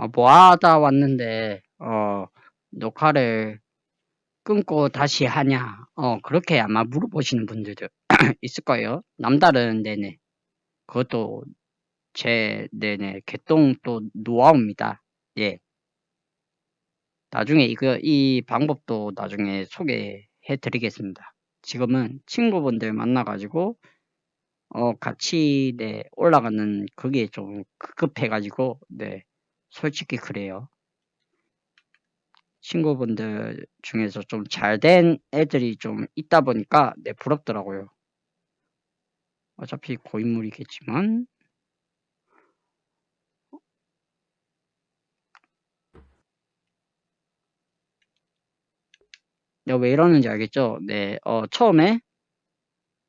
아, 뭐 하다 왔는데, 어, 녹화를 끊고 다시 하냐, 어, 그렇게 아마 물어보시는 분들도 있을 거예요. 남다른, 네네. 그것도 제, 네네, 개똥 또 노하우입니다. 예. 나중에 이거, 이 방법도 나중에 소개해 드리겠습니다. 지금은 친구분들 만나가지고, 어, 같이, 네, 올라가는 그게 좀 급급해가지고, 네, 솔직히 그래요. 친구분들 중에서 좀 잘 된 애들이 좀 있다 보니까, 네, 부럽더라고요. 어차피 고인물이겠지만, 내가 왜 이러는지 알겠죠? 네, 어, 처음에,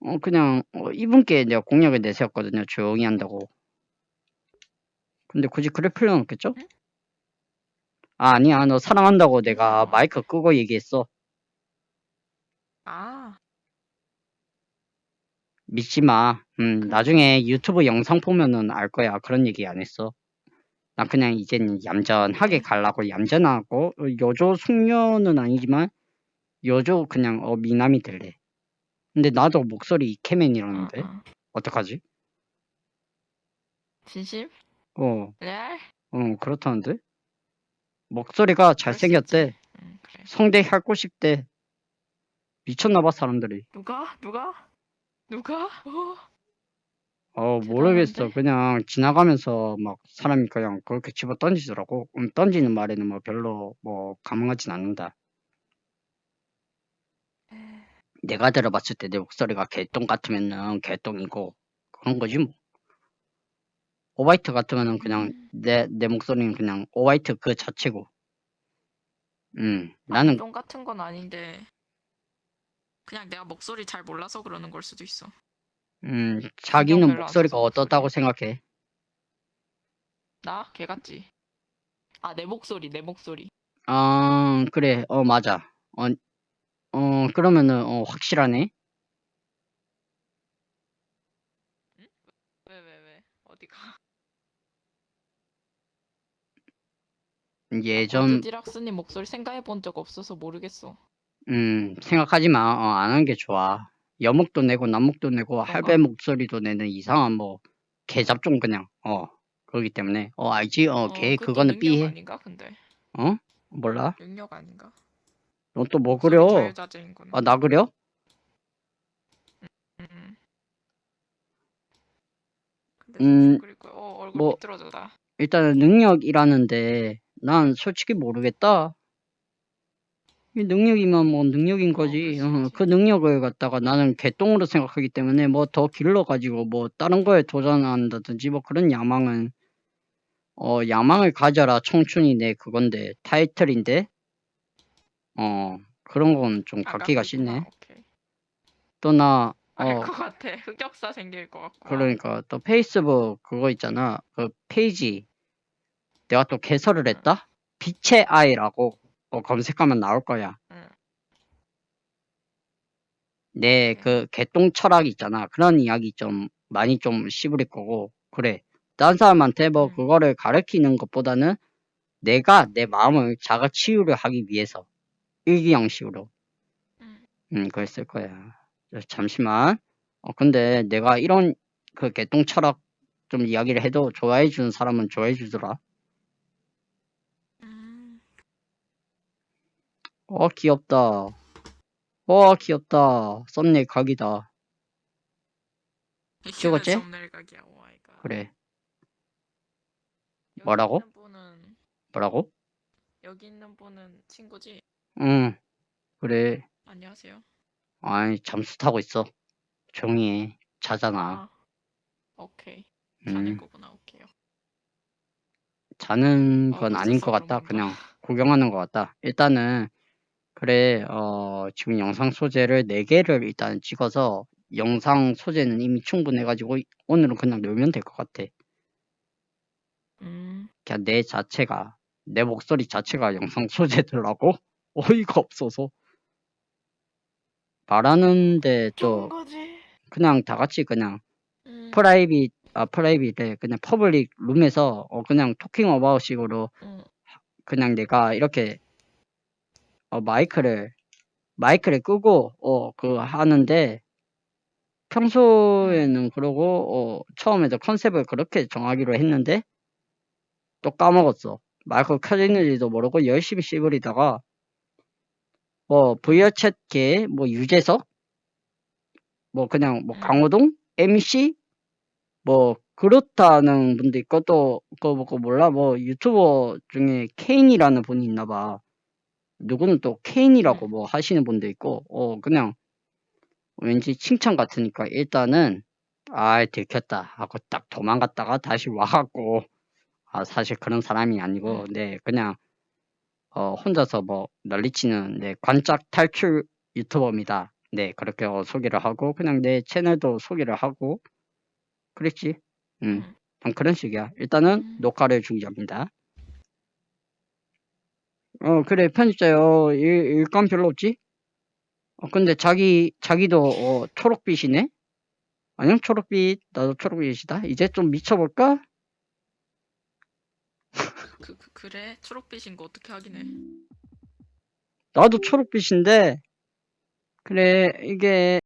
어, 그냥, 어, 이분께 내가 공약을 내세웠거든요. 조용히 한다고. 근데 굳이 그럴 필요는 없겠죠? 응? 아, 아니야. 너 사랑한다고 내가 마이크 끄고 얘기했어. 아, 믿지 마. 음, 그- 나중에 유튜브 영상 보면은 알 거야. 그런 얘기 안 했어. 나 그냥 이제는 얌전하게 네. 가려고 얌전하고, 어, 여조 숙녀는 아니지만, 여조 그냥, 어, 미남이 될래. 근데 나도 목소리 이케맨이라는데? 어, 어. 어떡하지? 진심? 어, 레알? 어, 그렇다는데? 목소리가 잘생겼대. 응, 그래. 성대 핥고 싶대. 미쳤나봐, 사람들이. 누가? 누가? 누가? 어? 어, 모르겠어. 대단한데? 그냥 지나가면서 막 사람이 그냥 그렇게 집어 던지더라고. 음, 던지는 말에는 뭐 별로 뭐 감흥하진 않는다. 내가 들어봤을 때 내 목소리가 개똥 같으면은 개똥이고 그런 거지 뭐. 오바이트 같으면은 그냥 음. 내, 내 목소리는 그냥 오바이트 그 자체고. 음, 나는, 똥 같은 건 아닌데 그냥 내가 목소리 잘 몰라서 그러는 걸 수도 있어. 음, 자기는 목소리가 어떻다고. 생각해? 나? 걔 같지? 아, 내 목소리, 내 목소리. 아, 그래. 어, 맞아. 어, 어, 그러면은, 어, 확실하네. 왜, 왜, 왜? 어디가? 예전, 골드디락스님 목소리 생각해 본 적 없어서 모르겠어. 음, 생각하지 마. 어, 안 하는 게 좋아. 여목도 내고, 남목도 내고, 그런가? 할배 목소리도 내는 이상한 뭐, 개잡종 그냥, 어, 그러기 때문에, 어, 알지? 어, 걔, 그것도 그거는 능력 삐해. 아닌가 근데 어? 몰라? 능력 아닌가? 넌 또 뭐 그려? 아, 나 그려? 음. 근데 음, 거야. 어, 얼굴 뭐, 삐뚤어졌다. 일단은 능력이라는데, 난 솔직히 모르겠다. 이 능력이면 뭐 능력인 어, 거지. 수 어. 그 능력을 갖다가 나는 개똥으로 생각하기 때문에 뭐 더 길러가지고 뭐 다른 거에 도전한다든지 뭐 그런 야망은 어 야망을 가져라 청춘이 내 그건데 타이틀인데 어 그런 건 좀 갖기가 아깝겠구나. 싫네. 오케이. 또나알어것 같아. 흑역사 생길 것 같고. 그러니까 또 페이스북 그거 있잖아 그 페이지 내가 또 개설을 했다. 빛의 아이라고 어, 검색하면 나올 거야. 응. 내 오케이. 그 개똥 철학 있잖아. 그런 이야기 좀 많이 좀 씹을 거고 그래. 다른 사람한테 뭐 음. 그거를 가르치는 것보다는 내가 내 마음을 자가 치유를 하기 위해서 일기형식으로 음. 음 그랬을 거야. 잠시만. 어 근데 내가 이런 그 개똥 철학 좀 이야기를 해도 좋아해 주는 사람은 좋아해 주더라. 어 귀엽다. 어 귀엽다. 썸네일 각이다. 찍었지? 그래. 뭐라고? 분은 뭐라고? 여기 있는 분은 친구지? 응. 그래. 안녕하세요. 아이, 잠수 타고 있어. 조용히 해. 자잖아. 아. 오케이. 자는 음, 거구나. 오케이요. 자는 아, 건 아닌 것 같다. 그냥 구경하는 것 같다. 일단은, 그래, 어, 지금 영상 소재를 4개를 일단 찍어서 영상 소재는 이미 충분해가지고 오늘은 그냥 놀면 될 것 같아. 음. 그냥 내 자체가, 내 목소리 자체가 영상 소재들라고? 어이가 없어서. 말하는데 좋은 또 거지. 그냥 다 같이 그냥 음. 프라이빗 아 프라이빗에 그냥 퍼블릭 룸에서 어 그냥 토킹 어바웃 식으로 어, 그냥 내가 이렇게 어 마이크를 마이크를 끄고 어 그 하는데 평소에는 그러고 어 처음에도 컨셉을 그렇게 정하기로 했는데 또 까먹었어. 마이크 켜져 있는지도 모르고 열심히 씹으리다가 뭐 VR 챗계 뭐 유재석 뭐 그냥 뭐 음. 강호동 MC 뭐 그렇다는 분도 있고 또 그거 뭐 몰라 뭐 유튜버 중에 케인이라는 분이 있나 봐. 누구는 또 케인이라고 뭐 하시는 분도 있고 어 그냥 왠지 칭찬 같으니까 일단은 아 들켰다 하고 딱 도망갔다가 다시 와갖고 아 사실 그런 사람이 아니고 음. 네 그냥 어 혼자서 뭐 난리치는 네 관짝 탈출 유튜버입니다. 네 그렇게 어, 소개를 하고 그냥 내 채널도 소개를 하고 그랬지. 음. 음. 한 그런 식이야. 일단은 음. 녹화를 중지합니다. 어 그래 편집자요 일, 일감 별로 없지? 어 근데 자기 자기도 어 초록빛이네? 안녕 초록빛 나도 초록빛이다. 이제 좀 미쳐볼까? 그, 그 그래 초록빛인 거 어떻게 확인해? 나도 초록빛인데 그래 이게